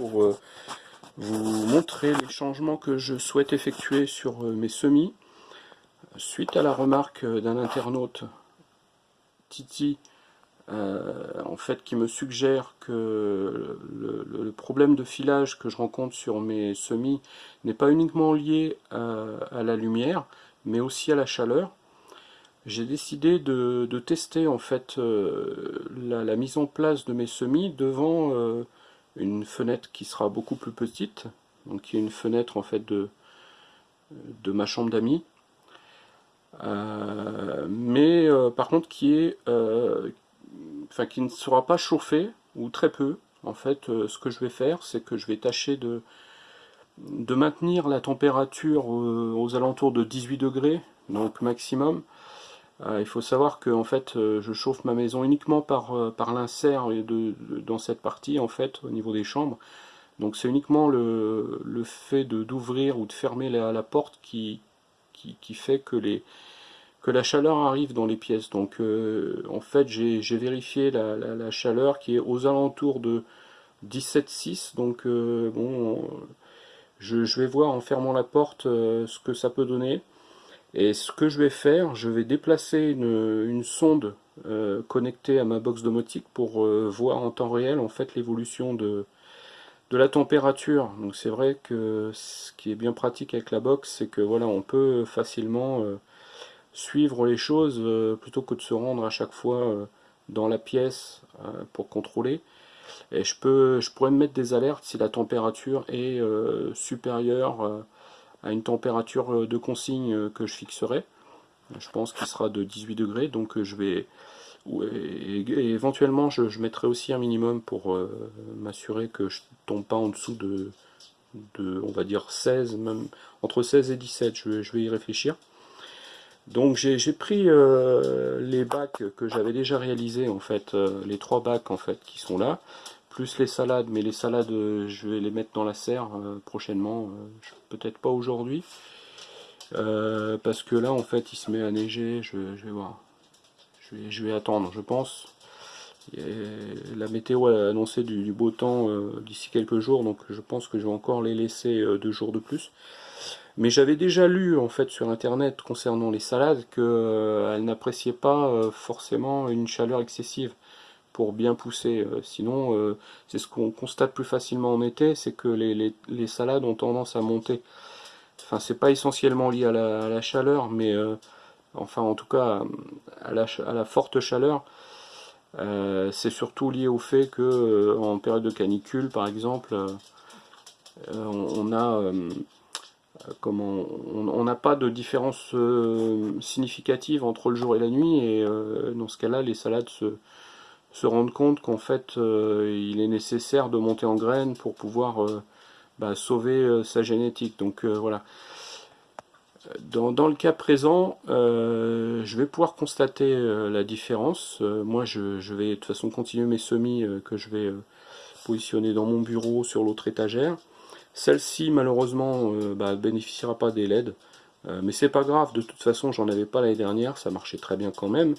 pour euh, vous montrer les changements que je souhaite effectuer sur euh, mes semis. Suite à la remarque d'un internaute, Titi, en fait, qui me suggère que le, problème de filage que je rencontre sur mes semis n'est pas uniquement lié à la lumière, mais aussi à la chaleur j'ai décidé de, tester en fait euh, la, mise en place de mes semis devant euh, une fenêtre qui sera beaucoup plus petite, donc qui est une fenêtre en fait de, de ma chambre d'amis, euh, mais par contre qui est, enfin qui ne sera pas chauffée ou très peu. En fait, ce que je vais faire, c'est que je vais tâcher de de maintenir la température aux alentours de 18 degrés, donc maximum, euh, il faut savoir que en fait, euh, je chauffe ma maison uniquement par, euh, par l'insert dans cette partie en fait au niveau des chambres. Donc c'est uniquement le, le fait d'ouvrir ou de fermer la, porte qui, qui, fait que, les, que la chaleur arrive dans les pièces. Donc en fait j'ai vérifié la, chaleur qui est aux alentours de 17,6. Donc bon, je, je, vais voir en fermant la porte ce que ça peut donner. Et ce que je vais faire, je vais déplacer une, sonde euh, connectée à ma box domotique pour euh, voir en temps réel en fait l'évolution de, de la température. Donc c'est vrai que ce qui est bien pratique avec la box, c'est que voilà, on peut facilement euh, suivre les choses plutôt que de se rendre à chaque fois dans la pièce pour contrôler. Et je peux, je pourrais me mettre des alertes si la température est supérieure à une température euh, de consigne euh, que je fixerai. Je pense qu'il sera de 18 degrés, donc euh, je vais... Et éventuellement, je, mettrai aussi un minimum pour m'assurer que je tombe pas en dessous de, on va dire 16, même entre 16 et 17, je, je vais y réfléchir. Donc j'ai pris les bacs que j'avais déjà réalisés, en fait, les trois bacs en fait qui sont là plus les salades, mais les salades, euh, je vais les mettre dans la serre euh, prochainement, euh, peut-être pas aujourd'hui, parce que là, en fait, il se met à neiger, je, vais voir, je vais, attendre, je pense. la météo a annoncé du, beau temps d'ici quelques jours, donc je pense que je vais encore les laisser deux jours de plus. Mais j'avais déjà lu en fait sur internet concernant les salades qu'elles n'appréciaient pas forcément une chaleur excessive pour bien pousser. Euh, sinon, euh, c'est ce qu'on constate plus facilement en été, c'est que les, salades ont tendance à monter. Enfin, c'est pas essentiellement lié à la, chaleur, mais euh, enfin, en tout cas, à la, forte chaleur, c'est surtout lié au fait que en période de canicule, par exemple, on, a comment on n'a pas de différence significative entre le jour et la nuit, et dans ce cas-là, les salades se se rendre compte qu'en fait euh, il est nécessaire de monter en graines pour pouvoir euh, bah, sauver euh, sa génétique. Donc voilà. Dans, le cas présent, je vais pouvoir constater la différence. moi, je, vais de toute façon continuer mes semis que je vais positionner dans mon bureau sur l'autre étagère. Celle-ci, malheureusement, bah, bénéficiera pas des LED. mais c'est pas grave, de toute façon, j'en avais pas l'année dernière, ça marchait très bien quand même.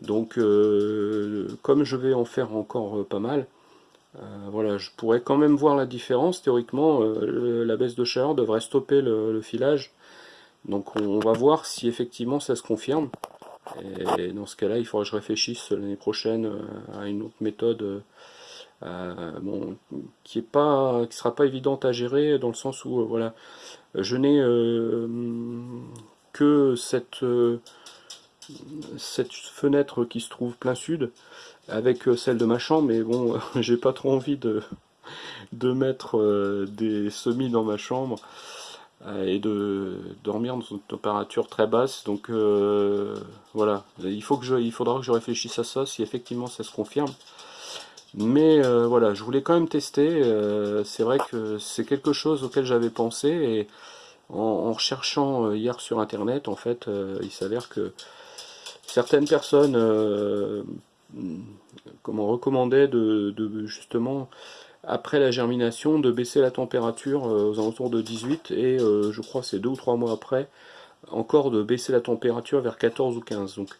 Donc, euh, comme je vais en faire encore euh, pas mal, euh, voilà, je pourrais quand même voir la différence. Théoriquement, la baisse de chaleur devrait stopper le, filage. Donc on, va voir si effectivement ça se confirme. Et dans ce cas-là, il faudra que je réfléchisse l'année prochaine à une autre méthode qui est pas, qui sera pas évidente à gérer dans le sens où voilà, je n'ai que cette cette fenêtre qui se trouve plein sud avec euh, celle de ma chambre mais bon j'ai pas trop envie de, de mettre euh, des semis dans ma chambre euh, et de dormir dans une température très basse. Donc voilà. Il faut que je il faudra que je réfléchisse à ça si effectivement ça se confirme. Mais voilà je voulais quand même tester c'est vrai que c'est quelque chose auquel j'avais pensé et en, en, recherchant hier sur internet en fait il s'avère que certaines personnes euh, comment recommandaient de, justement après la germination de baisser la température euh, aux alentours de 18 et euh, je crois c'est deux ou trois mois après encore de baisser la température vers 14 ou 15 donc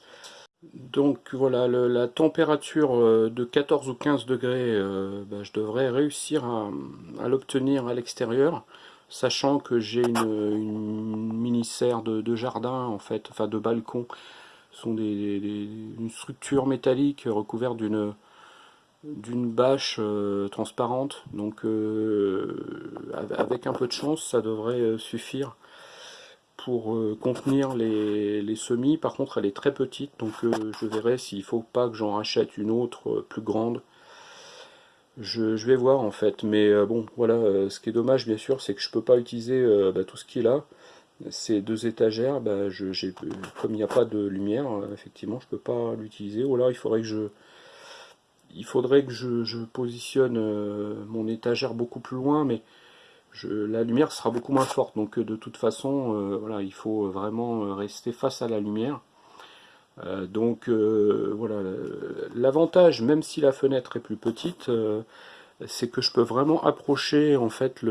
Donc voilà, la température de 14 ou 15 degrés, bah, je devrais réussir à, l'obtenir à l'extérieur, sachant que j'ai une, mini-serre de, jardin, en fait, enfin de balcon, sont des, une structure métallique recouverte d'une d'une bâche euh, transparente, donc avec un peu de chance, ça devrait suffire pour euh, contenir les, semis. Par contre, elle est très petite, donc euh, je verrai s'il faut pas que j'en rachète une autre euh, plus grande. Je, vais voir en fait, mais bon, voilà, ce qui est dommage bien sûr, c'est que je peux pas utiliser bah, tout ce qui est là. Ces deux étagères, bah, je, comme il n'y a pas de lumière, effectivement, je peux pas l'utiliser. Ou alors il faudrait que je, il faudrait que je, positionne mon étagère beaucoup plus loin, mais la lumière sera beaucoup moins forte. Donc de toute façon, euh, voilà, il faut vraiment euh, rester face à la lumière. Euh, donc voilà, l'avantage, même si la fenêtre est plus petite, c'est que je peux vraiment approcher en fait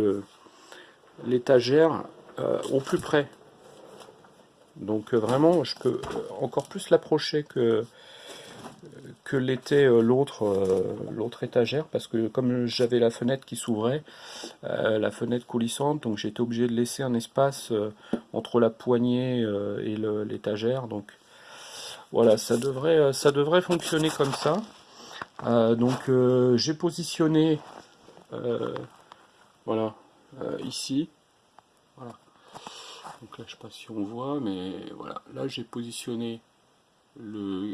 l'étagère au plus près. Donc vraiment, je peux encore plus l'approcher que, l'était euh, l'autre euh, l'autre étagère parce que comme j'avais la fenêtre qui s'ouvrait euh, la fenêtre coulissante donc j'étais obligé de laisser un espace entre la poignée et l'étagère. Donc voilà ça devrait ça devrait fonctionner comme ça. Donc j'ai positionné voilà ici donc là je sais pas si on voit mais voilà là j'ai positionné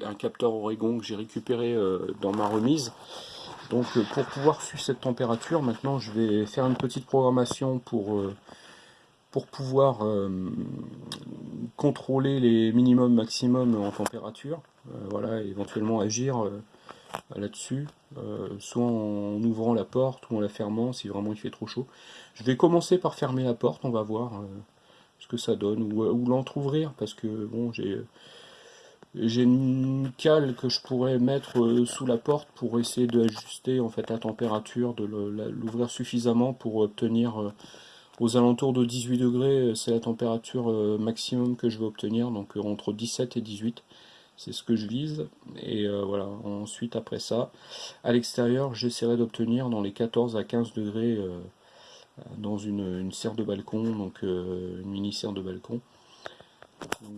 un capteur Oregon que j'ai récupéré euh, dans ma remise. Donc euh, pour pouvoir suivre cette température, maintenant je vais faire une petite programmation pour, euh, pour pouvoir contrôler les minimums maximum en température. voilà, éventuellement agir là-dessus, soit en ouvrant la porte ou en la fermant si vraiment il fait trop chaud. Je vais commencer par fermer la porte, on va voir ce que ça donne, ou, ou l'entrouvrir parce que bon j'ai j'ai une cale que je pourrais mettre euh, sous la porte pour essayer d'ajuster en fait la température, de l'ouvrir suffisamment pour obtenir euh, aux alentours de 18 degrés, euh, c'est la température maximum que je vais obtenir, donc entre 17 et 18, c'est ce que je vise. Et voilà, ensuite après ça, à l'extérieur, j'essaierai d'obtenir dans les 14 à 15 degrés dans une, serre de balcon, donc une mini serre de balcon.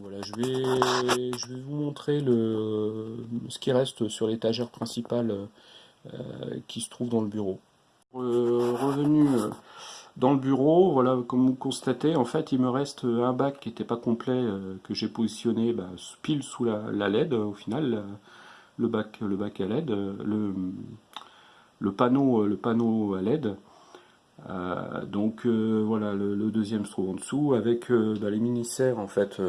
Voilà, je vais, je vais vous montrer le, ce qui reste sur l'étagère principale euh, qui se trouve dans le bureau. Euh, revenu euh, dans le bureau, voilà, comme vous constatez, en fait, il me reste un bac qui n'était pas complet, que j'ai positionné bah, pile sous la, LED, au final, le bac, le bac à LED, le, le, panneau, le panneau à LED. Euh, donc euh, voilà, le, deuxième se trouve en dessous avec euh, bah, les mini-serres en fait,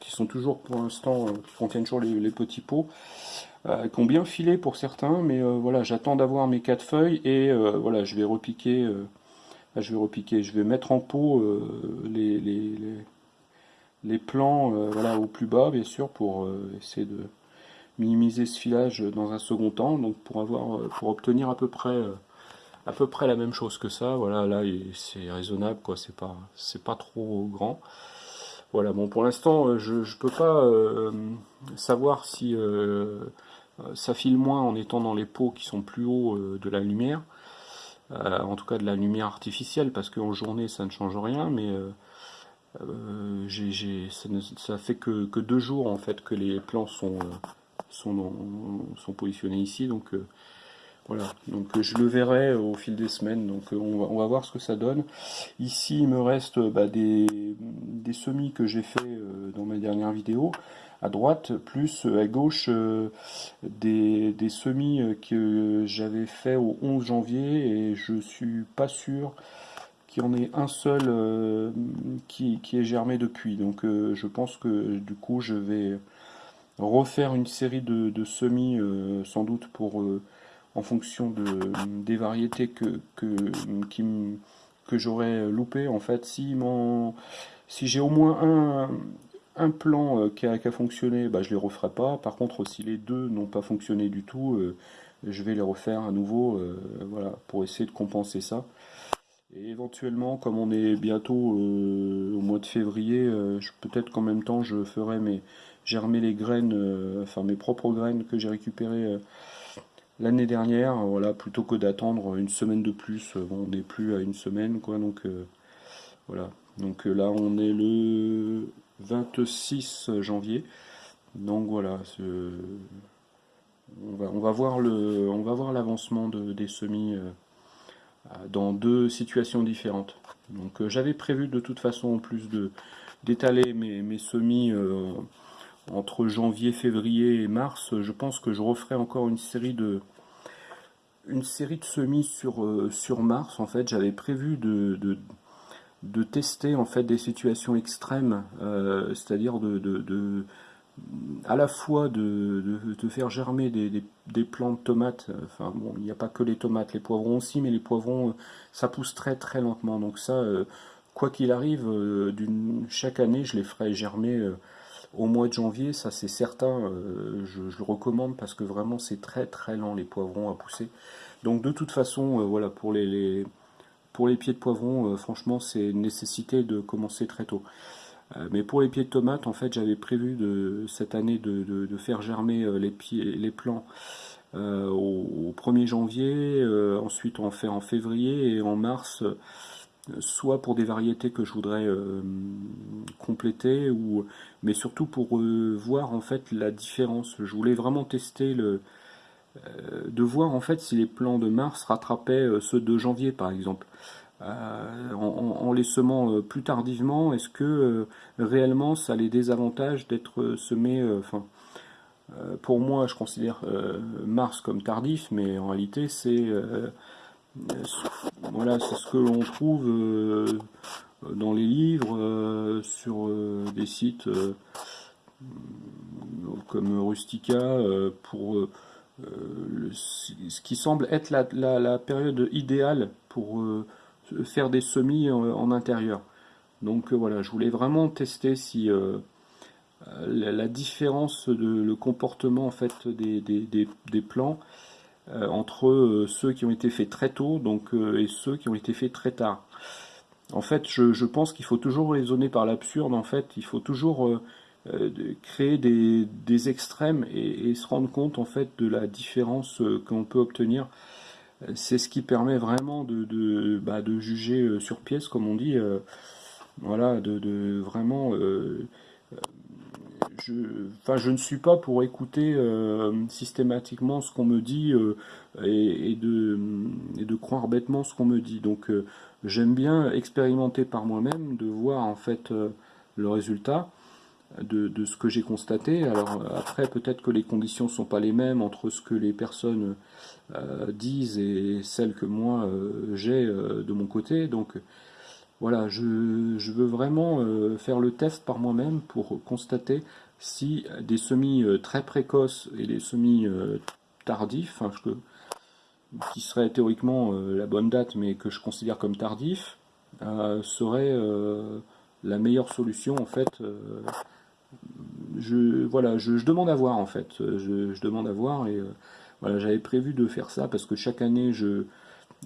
qui sont toujours pour l'instant, qui contiennent toujours les, petits pots, qui ont bien filé pour certains, mais voilà, j'attends d'avoir mes quatre feuilles et voilà, je vais repiquer, je vais repiquer, je vais mettre en pot les, les, les, plans voilà, au plus bas bien sûr pour essayer de minimiser ce filage dans un second temps, donc pour avoir, pour obtenir à peu près à peu près la même chose que ça. Voilà, là c'est raisonnable, quoi. C'est pas, c'est pas trop grand. Voilà, bon, pour l'instant, euh, je ne peux pas euh, savoir si euh, ça file moins en étant dans les pots qui sont plus hauts de la lumière. en tout cas de la lumière artificielle, parce qu'en journée ça ne change rien, mais ça, ne, ça, fait que, deux jours en fait que les plans sont, sont, sont positionnés ici, donc voilà, donc euh, je le verrai au fil des semaines, donc euh, on va, voir ce que ça donne. Ici, il me reste bah, des, semis que j'ai fait euh, dans ma dernière vidéo, à droite, plus à gauche des, semis que j'avais fait au 11 janvier, et je suis pas sûr qu'il y en ait un seul qui, qui est germé depuis. Donc je pense que du coup, je vais refaire une série de, de semis, sans doute pour en fonction de, des variétés que, j'aurais loupé. En fait, si, j'ai au moins un, plan euh, qui a, qui a fonctionné, bah, je les referai pas. Par contre, si les deux n'ont pas fonctionné du tout, euh, je vais les refaire à nouveau euh, voilà, pour essayer de compenser ça. Et éventuellement, comme on est bientôt au mois de février, peut-être qu'en même temps je ferai mes, germer les graines, enfin mes propres graines que j'ai récupérées l'année dernière, voilà, plutôt que d'attendre une semaine de plus. on n'est plus à une semaine, quoi, donc voilà. Donc là, on est le 26 janvier. Donc voilà, on va, on va voir le, on va voir l'avancement de, des semis dans deux situations différentes. Donc euh, j'avais prévu de toute façon en plus d'étaler mes, semis euh, entre janvier, février et mars. Je pense que je referai encore une série de une série de semis sur, euh, sur mars. En fait, j'avais prévu de, de, tester en fait des situations extrêmes, c'est-à-dire de, de à la fois de, faire germer des, des, plants de tomates, enfin bon, il n'y a pas que les tomates, les poivrons aussi, mais les poivrons, euh, ça pousse très très lentement. Donc ça, euh, quoi qu'il arrive, euh, chaque année, je les ferai germer au mois de janvier, ça c'est certain, je, le recommande parce que vraiment c'est très très lent les poivrons à pousser. Donc de toute façon, voilà, pour les, pour les pieds de poivrons, franchement c'est une nécessité de commencer très tôt. Euh, mais pour les pieds de tomates, en fait, j'avais prévu de, cette année de, faire germer euh, les, pieds, les plants euh, au, 1er janvier, ensuite on fait en février et en mars, soit pour des variétés que je voudrais compléter, ou, mais surtout pour voir en fait la différence. Je voulais vraiment tester le, de voir en fait si les plants de mars rattrapaient ceux de janvier par exemple. Euh, en, les semant euh, plus tardivement, est-ce que euh, réellement ça les désavantages d'être semé enfin, pour moi, je considère mars comme tardif, mais en réalité, c'est voilà, c'est ce que l'on trouve dans les livres, sur des sites comme Rustica, pour ce qui semble être la, la période idéale pour faire des semis en, intérieur. Donc euh, voilà, je voulais vraiment tester si euh, euh, la, différence de le comportement en fait des, des, plants entre ceux qui ont été faits très tôt donc, et ceux qui ont été faits très tard. En fait, je, pense qu'il faut toujours raisonner par l'absurde. En fait, il faut toujours créer des, extrêmes et, se rendre compte en fait de la différence qu'on peut obtenir c'est ce qui permet vraiment de, bah, juger euh, sur pièce, comme on dit. Euh, voilà, de, vraiment. Euh, je, enfin, je ne suis pas pour écouter systématiquement ce qu'on me dit et, de, et de croire bêtement ce qu'on me dit. Donc, j'aime bien expérimenter par moi-même, de voir en fait le résultat de, ce que j'ai constaté. Alors après, peut-être que les conditions ne sont pas les mêmes entre ce que les personnes euh, disent et celles que moi euh, j'ai euh, de mon côté. Donc voilà, je, veux vraiment faire le test par moi-même pour constater si des semis très précoces et des semis tardifs, qui seraient théoriquement la bonne date mais que je considère comme tardif, seraient la meilleure solution en fait je, voilà, je, demande à voir en fait. Je, demande à voir et euh, voilà, j'avais prévu de faire ça parce que chaque année je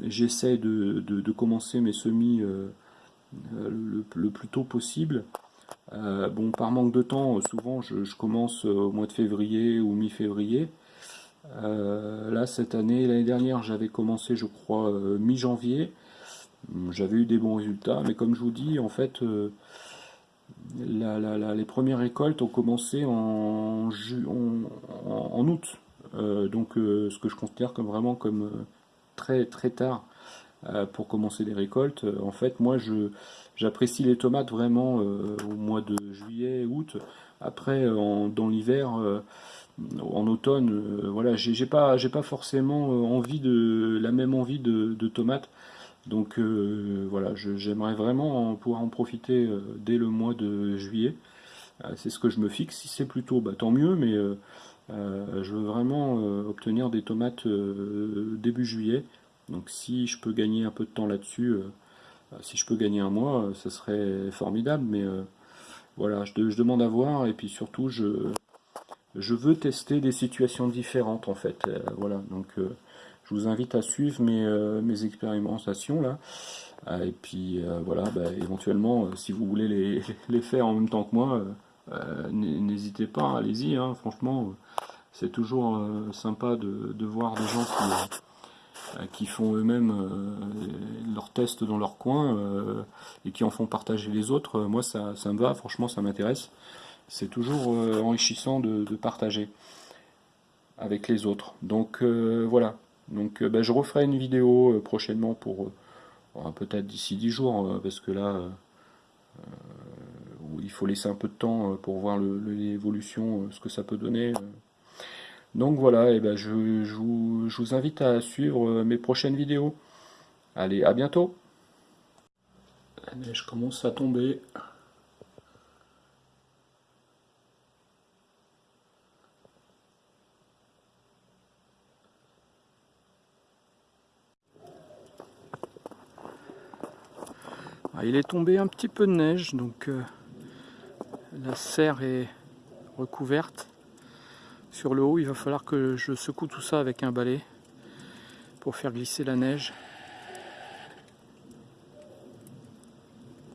j'essaie de, commencer mes semis euh, le, plus tôt possible. Euh, bon, par manque de temps, souvent je, commence au mois de février ou mi-février. là, cette année, l'année dernière, j'avais commencé, je crois, mi-janvier. J'avais eu des bons résultats, mais comme je vous dis, en fait, les premières récoltes ont commencé en, août, euh, donc euh, ce que je considère comme vraiment comme euh, très très tard pour commencer les récoltes. En fait, moi, je j'apprécie les tomates vraiment au mois de juillet, août. Après, dans l'hiver, en automne, voilà, j'ai pas j'ai pas forcément envie de la même envie de, tomates. Donc euh, voilà, j'aimerais vraiment pouvoir en profiter euh, dès le mois de juillet. Euh, c'est ce que je me fixe. Si c'est plus tôt, bah, tant mieux, mais je veux vraiment obtenir des tomates début juillet. Donc si je peux gagner un peu de temps là-dessus, si je peux gagner un mois, ça serait formidable. Mais voilà, je, demande à voir et puis surtout je, je veux tester des situations différentes en fait. voilà, donc je vous invite à suivre mes, euh, mes expérimentations là. Euh, et puis euh, voilà, bah, éventuellement, si vous voulez les, faire en même temps que moi, n'hésitez pas, allez-y, hein, franchement, c'est toujours sympa de, voir des gens qui, font eux-mêmes leurs tests dans leur coin et qui en font partager les autres. Moi, ça, ça me va, franchement, ça m'intéresse. C'est toujours enrichissant de, partager avec les autres. Donc voilà, donc bah, je referai une vidéo prochainement pour peut-être d'ici 10 jours, euh, parce que là, euh, euh, il faut laisser un peu de temps pour voir l'évolution, ce que ça peut donner. Donc voilà, et ben je, vous, invite à suivre mes prochaines vidéos. Allez, à bientôt La neige commence à tomber. Ah, il est tombé un petit peu de neige, donc euh, la serre est recouverte. Sur le haut, il va falloir que je secoue tout ça avec un balai pour faire glisser la neige.